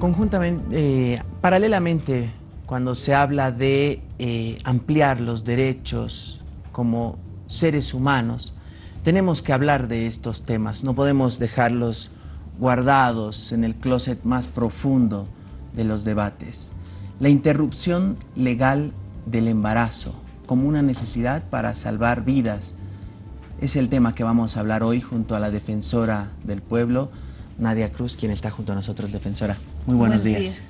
conjuntamente, eh, paralelamente, cuando se habla de eh, ampliar los derechos como seres humanos, tenemos que hablar de estos temas, no podemos dejarlos guardados en el closet más profundo de los debates. La interrupción legal del embarazo como una necesidad para salvar vidas es el tema que vamos a hablar hoy junto a la defensora del pueblo, Nadia Cruz, quien está junto a nosotros, defensora. Muy buenos, días.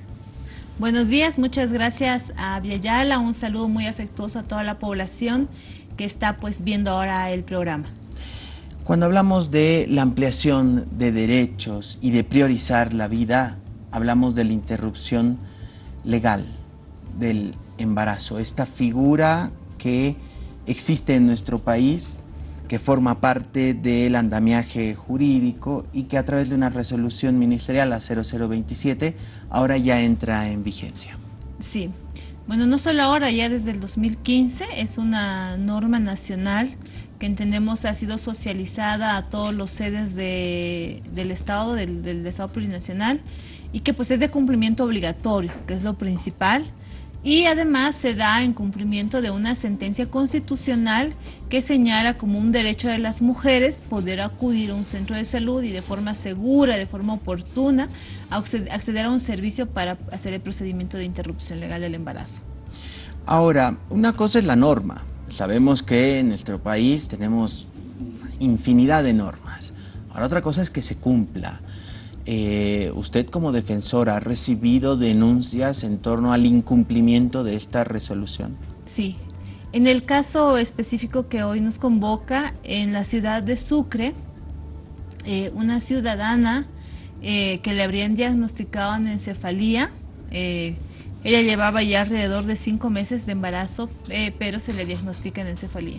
Buenos días, muchas gracias a Viayala, un saludo muy afectuoso a toda la población que está pues viendo ahora el programa. Cuando hablamos de la ampliación de derechos y de priorizar la vida, hablamos de la interrupción legal del embarazo, esta figura que existe en nuestro país que forma parte del andamiaje jurídico y que a través de una resolución ministerial a 0027 ahora ya entra en vigencia. Sí, bueno, no solo ahora, ya desde el 2015 es una norma nacional que entendemos ha sido socializada a todos los sedes del Estado, del, del Estado plurinacional, y que pues es de cumplimiento obligatorio, que es lo principal, y además se da en cumplimiento de una sentencia constitucional que señala como un derecho de las mujeres poder acudir a un centro de salud y de forma segura, de forma oportuna, acceder a un servicio para hacer el procedimiento de interrupción legal del embarazo. Ahora, una cosa es la norma. Sabemos que en nuestro país tenemos infinidad de normas. Ahora otra cosa es que se cumpla. Eh, usted como defensora ha recibido denuncias en torno al incumplimiento de esta resolución. Sí, en el caso específico que hoy nos convoca, en la ciudad de Sucre, eh, una ciudadana eh, que le habrían diagnosticado en encefalía, ella llevaba ya alrededor de cinco meses de embarazo, pero se le diagnostica en encefalía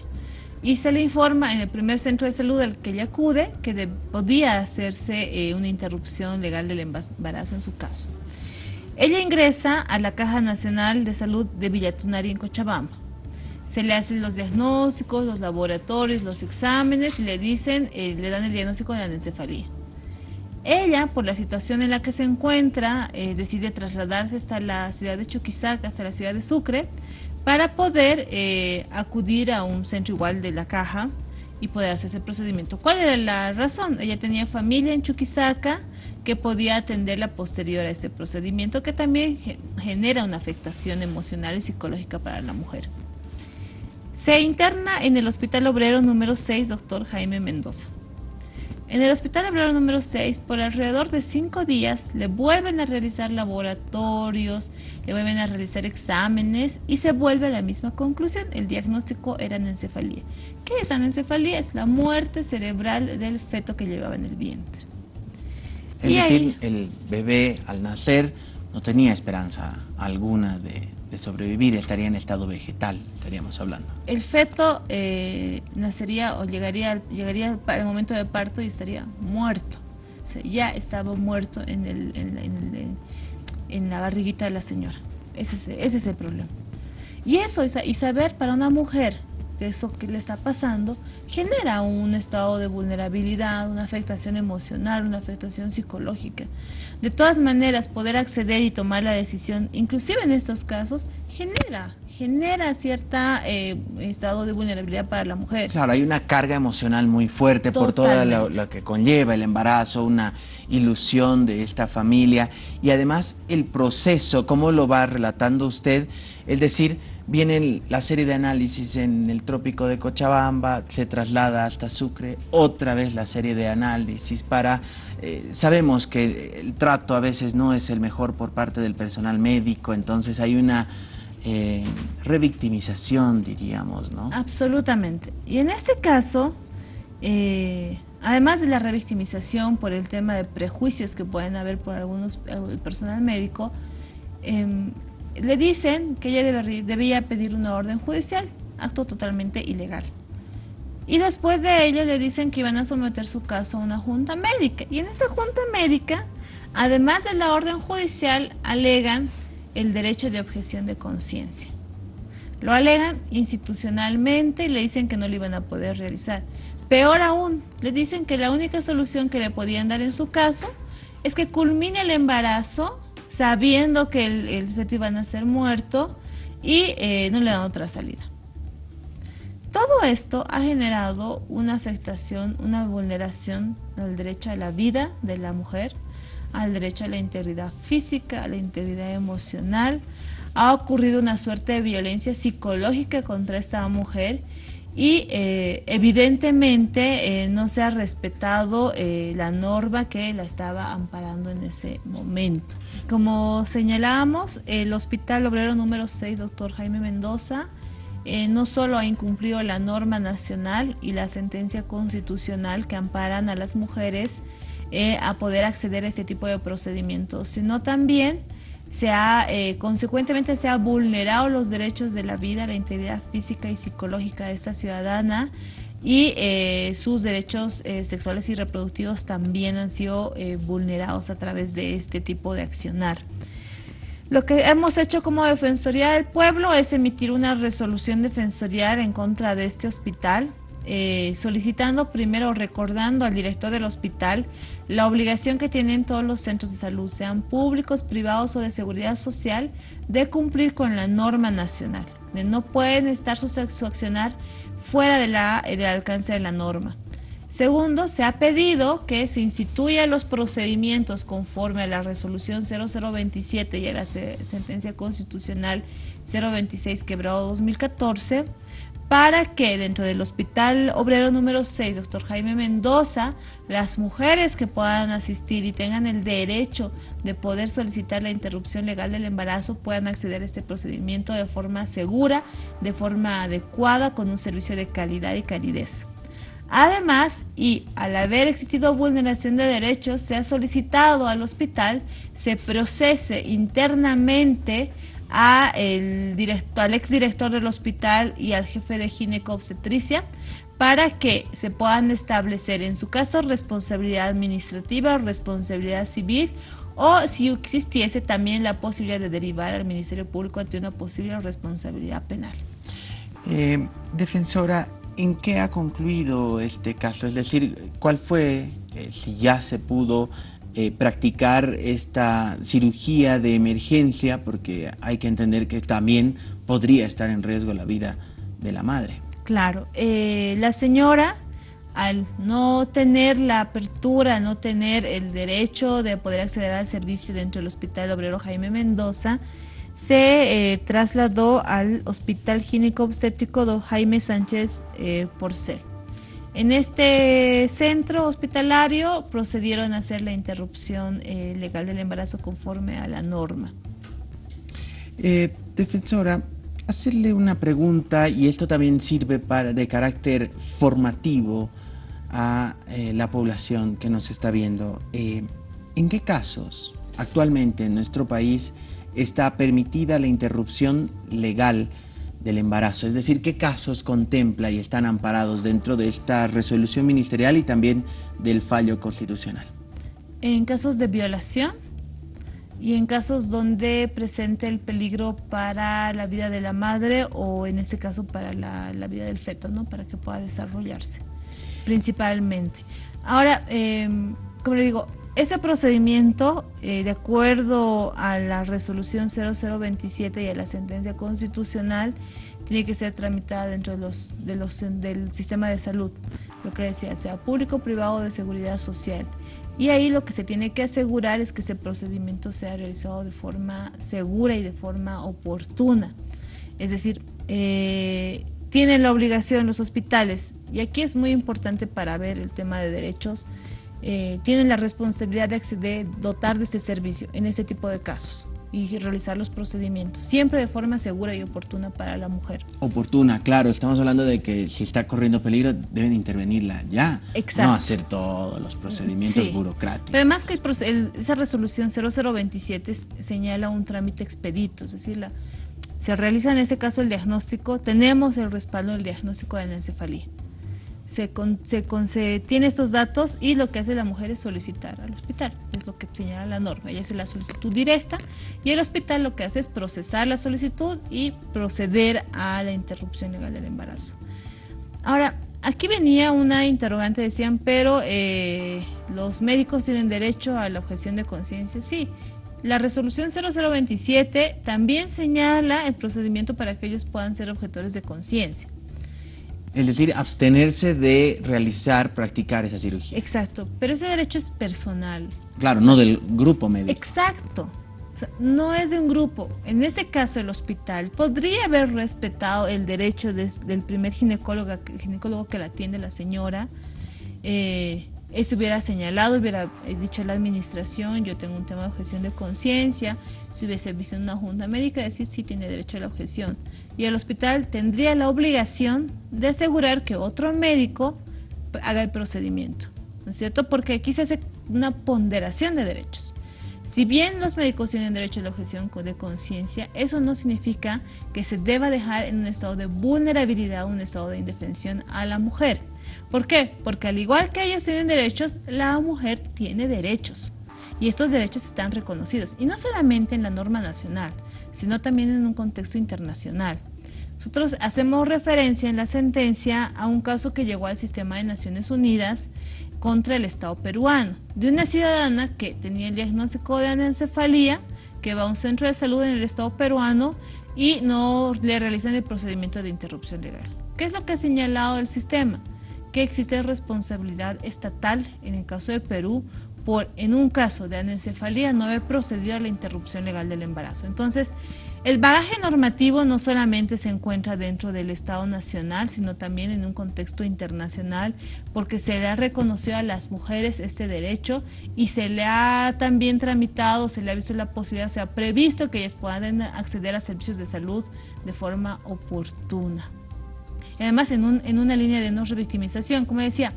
y se le informa en el primer centro de salud al que ella acude que podía hacerse eh, una interrupción legal del embarazo en su caso. Ella ingresa a la Caja Nacional de Salud de Villatunari en Cochabamba. Se le hacen los diagnósticos, los laboratorios, los exámenes y le dicen, eh, le dan el diagnóstico de la encefalía. Ella, por la situación en la que se encuentra, eh, decide trasladarse hasta la ciudad de Chuquisaca, hasta la ciudad de Sucre, para poder eh, acudir a un centro igual de la caja y poder hacer ese procedimiento. ¿Cuál era la razón? Ella tenía familia en Chuquisaca que podía atenderla posterior a este procedimiento que también genera una afectación emocional y psicológica para la mujer. Se interna en el Hospital Obrero número 6, doctor Jaime Mendoza. En el Hospital Obrero número 6, por alrededor de cinco días, le vuelven a realizar laboratorios, le vuelven a realizar exámenes y se vuelve a la misma conclusión. El diagnóstico era anencefalía. ¿Qué es anencefalía? Es la muerte cerebral del feto que llevaba en el vientre. Es decir, el bebé al nacer no tenía esperanza alguna de, de sobrevivir, estaría en estado vegetal, estaríamos hablando. El feto eh, nacería o llegaría, llegaría al momento de parto y estaría muerto. O sea, ya estaba muerto en, el, en, en, la barriguita de la señora. Ese es, ese es el problema. Y eso, y saber para una mujer que eso que le está pasando, genera un estado de vulnerabilidad, una afectación emocional, una afectación psicológica. De todas maneras, poder acceder y tomar la decisión, inclusive en estos casos, genera, genera cierta eh, estado de vulnerabilidad para la mujer. Claro, hay una carga emocional muy fuerte por todo lo, que conlleva el embarazo, una ilusión de esta familia. Y además el proceso, cómo lo va relatando usted, es decir, viene la serie de análisis en el trópico de Cochabamba, se traslada hasta Sucre, otra vez la serie de análisis para eh, sabemos que el trato a veces no es el mejor por parte del personal médico, entonces hay una eh, revictimización, diríamos, ¿no? Absolutamente. Y en este caso, eh, además de la revictimización por el tema de prejuicios que pueden haber por algunos el personal médico, em, le dicen que ella debía pedir una orden judicial, acto totalmente ilegal. Y después de ello le dicen que iban a someter su caso a una junta médica. Y en esa junta médica, además de la orden judicial, alegan el derecho de objeción de conciencia. Lo alegan institucionalmente y le dicen que no lo iban a poder realizar. Peor aún, le dicen que la única solución que le podían dar en su caso es que culmine el embarazo sabiendo que el, el feto iba a nacer muerto y eh, no le dan otra salida. Todo esto ha generado una afectación, una vulneración al derecho a la vida de la mujer, al derecho a la integridad física, a la integridad emocional. Ha ocurrido una suerte de violencia psicológica contra esta mujer y eh, evidentemente eh, no se ha respetado eh, la norma que la estaba amparando en ese momento. Como señalábamos, el Hospital Obrero número 6, doctor Jaime Mendoza, no solo ha incumplido la norma nacional y la sentencia constitucional que amparan a las mujeres a poder acceder a este tipo de procedimientos, sino también se ha, eh, consecuentemente se ha vulnerado los derechos de la vida, la integridad física y psicológica de esta ciudadana y eh, sus derechos eh, sexuales y reproductivos también han sido vulnerados a través de este tipo de accionar. Lo que hemos hecho como Defensoría del Pueblo es emitir una resolución defensorial en contra de este hospital eh, solicitando primero, recordando al director del hospital la obligación que tienen todos los centros de salud, sean públicos, privados o de seguridad social, de cumplir con la norma nacional. no pueden estar su, accionar fuera de la, del alcance de la norma. Segundo, se ha pedido que se instituyan los procedimientos conforme a la resolución 0027 y a la sentencia constitucional 026 quebrado 2014 para que dentro del Hospital Obrero número 6, doctor Jaime Mendoza, las mujeres que puedan asistir y tengan el derecho de poder solicitar la interrupción legal del embarazo puedan acceder a este procedimiento de forma segura, de forma adecuada, con un servicio de calidad y calidez. Además, y al haber existido vulneración de derechos, se ha solicitado al hospital se procese internamente a el director, al exdirector del hospital y al jefe de gineco-obstetricia para que se puedan establecer en su caso responsabilidad administrativa o responsabilidad civil o si existiese también la posibilidad de derivar al Ministerio Público ante una posible responsabilidad penal. Eh, defensora, ¿en qué ha concluido este caso? Es decir, ¿cuál fue, eh, si ya se pudo eh, practicar esta cirugía de emergencia porque hay que entender que también podría estar en riesgo la vida de la madre. Claro, eh, la señora al no tener la apertura, no tener el derecho de poder acceder al servicio dentro del Hospital Obrero Jaime Mendoza, se eh, trasladó al Hospital Gínico Obstétrico Don Jaime Sánchez Porcel. En este centro hospitalario procedieron a hacer la interrupción eh, legal del embarazo conforme a la norma. Eh, defensora, hacerle una pregunta y esto también sirve para, de carácter formativo a eh, la población que nos está viendo. ¿En qué casos actualmente en nuestro país está permitida la interrupción legal del embarazo, es decir, qué casos contempla y están amparados dentro de esta resolución ministerial y también del fallo constitucional. En casos de violación y en casos donde presente el peligro para la vida de la madre o en este caso para la, vida del feto, ¿no? para que pueda desarrollarse principalmente. Ahora, em, como le digo, ese procedimiento, eh, de acuerdo a la resolución 0027 y a la sentencia constitucional, tiene que ser tramitada dentro de los, de los, del sistema de salud, lo que decía, sea público, privado o de seguridad social. Y ahí lo que se tiene que asegurar es que ese procedimiento sea realizado de forma segura y de forma oportuna. Es decir, eh, tienen la obligación los hospitales, y aquí es muy importante para ver el tema de derechos, eh, tienen la responsabilidad de, dotar de este servicio en ese tipo de casos y realizar los procedimientos, siempre de forma segura y oportuna para la mujer. Oportuna, claro, estamos hablando de que si está corriendo peligro deben intervenirla ya, Exacto. no hacer todos los procedimientos burocráticos. además que esa resolución 0027 señala un trámite expedito, es decir, se realiza en este caso el diagnóstico, tenemos el respaldo del diagnóstico de la encefalía se, tiene estos datos y lo que hace la mujer es solicitar al hospital, es lo que señala la norma. Ella hace la solicitud directa y el hospital lo que hace es procesar la solicitud y proceder a la interrupción legal del embarazo. Ahora, aquí venía una interrogante, decían, pero eh, los médicos tienen derecho a la objeción de conciencia. Sí, La resolución 0027 también señala el procedimiento para que ellos puedan ser objetores de conciencia. Es decir, abstenerse de realizar, practicar esa cirugía. Exacto, pero ese derecho es personal. Claro, no del grupo médico. Exacto, no es de un grupo. En ese caso, el hospital podría haber respetado el derecho del primer ginecólogo, ginecólogo que la atiende la señora. Eh, eso hubiera señalado, hubiera dicho a la administración, yo tengo un tema de objeción de conciencia, si hubiese visto en una junta médica, decir si tiene derecho a la objeción y el hospital tendría la obligación de asegurar que otro médico haga el procedimiento, ¿no es cierto? Porque aquí se hace una ponderación de derechos. Si bien los médicos tienen derecho a la objeción de conciencia, eso no significa que se deba dejar en un estado de vulnerabilidad, un estado de indefensión a la mujer. ¿Por qué? Porque al igual que ellos tienen derechos, la mujer tiene derechos. Y estos derechos están reconocidos, y no solamente en la norma nacional, sino también en un contexto internacional. Nosotros hacemos referencia en la sentencia a un caso que llegó al sistema de Naciones Unidas contra el Estado peruano, de una ciudadana que tenía el diagnóstico de anencefalía, que va a un centro de salud en el Estado peruano y no le realizan el procedimiento de interrupción legal. ¿Qué es lo que ha señalado el sistema? Que existe responsabilidad estatal, en el caso de Perú, por en un caso de anencefalía no haber procedido a la interrupción legal del embarazo. Entonces, el bagaje normativo no solamente se encuentra dentro del Estado Nacional, sino también en un contexto internacional, porque se le ha reconocido a las mujeres este derecho y se le ha también tramitado, se le ha visto la posibilidad, se ha previsto que ellas puedan acceder a servicios de salud de forma oportuna. Además, en, en una línea de no revictimización, como decía,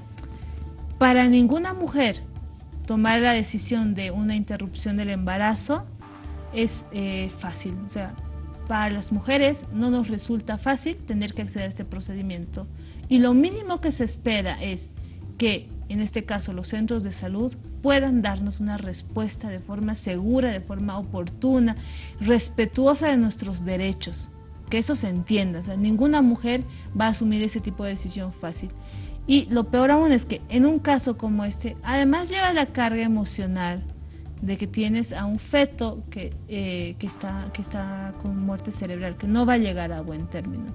para ninguna mujer tomar la decisión de una interrupción del embarazo es eh, fácil. O sea, para las mujeres no nos resulta fácil tener que acceder a este procedimiento. Y lo mínimo que se espera es que, en este caso, los centros de salud puedan darnos una respuesta de forma segura, de forma oportuna, respetuosa de nuestros derechos. Que eso se entienda. O sea, ninguna mujer va a asumir ese tipo de decisión fácil. Y lo peor aún es que en un caso como este, además lleva la carga emocional de que tienes a un feto que, eh, que, está, que está con muerte cerebral, que no va a llegar a buen término.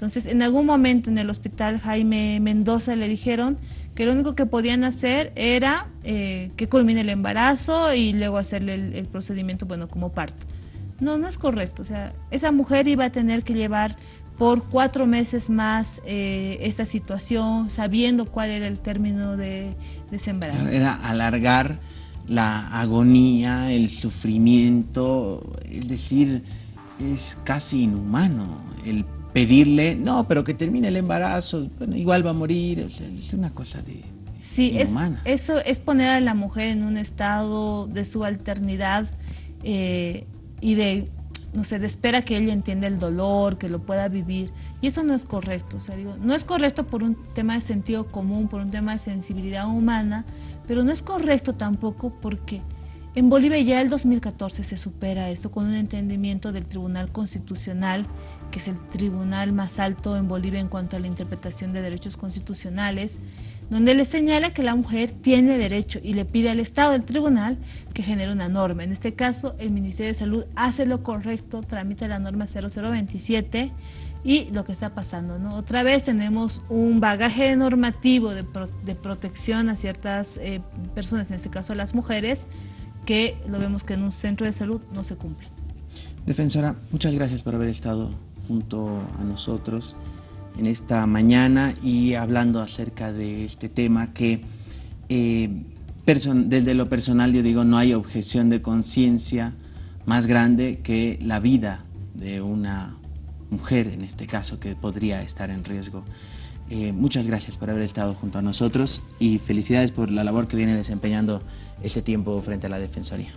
Entonces, en algún momento en el hospital Jaime Mendoza le dijeron que lo único que podían hacer era eh, que culmine el embarazo y luego hacerle el, procedimiento, bueno, como parto. No, no es correcto. O sea, esa mujer iba a tener que llevar por cuatro meses más eh, esa situación, sabiendo cuál era el término de, de ese embarazo. Era alargar la agonía, el sufrimiento, es decir, es casi inhumano el pedirle, no, pero que termine el embarazo, bueno, igual va a morir, es una cosa de... Sí, eso es poner a la mujer en un estado de subalternidad eh, y de, no sé, espera que ella entienda el dolor, que lo pueda vivir. Y eso no es correcto, no es correcto por un tema de sentido común, por un tema de sensibilidad humana, pero no es correcto tampoco porque en Bolivia ya el 2014 se supera eso con un entendimiento del Tribunal Constitucional, que es el tribunal más alto en Bolivia en cuanto a la interpretación de derechos constitucionales, donde le señala que la mujer tiene derecho y le pide al Estado del tribunal que genere una norma. En este caso, el Ministerio de Salud hace lo correcto, tramita la norma 0027 y lo que está pasando. ¿no? Otra vez tenemos un bagaje normativo de, protección a ciertas eh, personas, en este caso las mujeres, que lo vemos que en un centro de salud no se cumple. Defensora, muchas gracias por haber estado junto a nosotros en esta mañana y hablando acerca de este tema que eh, desde lo personal yo digo no hay objeción de conciencia más grande que la vida de una mujer en este caso que podría estar en riesgo. Eh, muchas gracias por haber estado junto a nosotros y felicidades por la labor que viene desempeñando este tiempo frente a la Defensoría.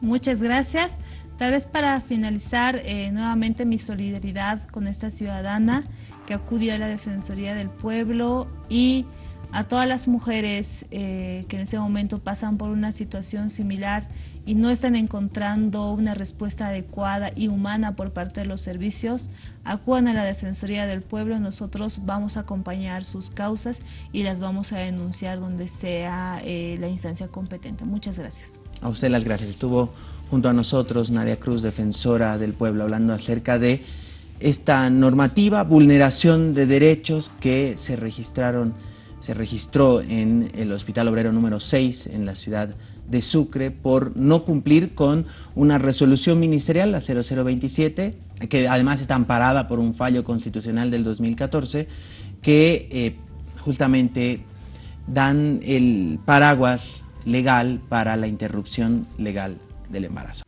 Muchas gracias. Tal vez para finalizar eh, nuevamente mi solidaridad con esta ciudadana que acudió a la Defensoría del Pueblo y a todas las mujeres eh, que en ese momento pasan por una situación similar y no están encontrando una respuesta adecuada y humana por parte de los servicios, acudan a la Defensoría del Pueblo, nosotros vamos a acompañar sus causas y las vamos a denunciar donde sea eh, la instancia competente. Muchas gracias. A usted las gracias. Estuvo junto a nosotros Nadia Cruz, defensora del pueblo, hablando acerca de esta normativa, vulneración de derechos que se registraron se registró en el Hospital Obrero número 6 en la ciudad de Sucre por no cumplir con una resolución ministerial, la 0027, que además está amparada por un fallo constitucional del 2014, que eh, justamente dan el paraguas legal para la interrupción legal del embarazo.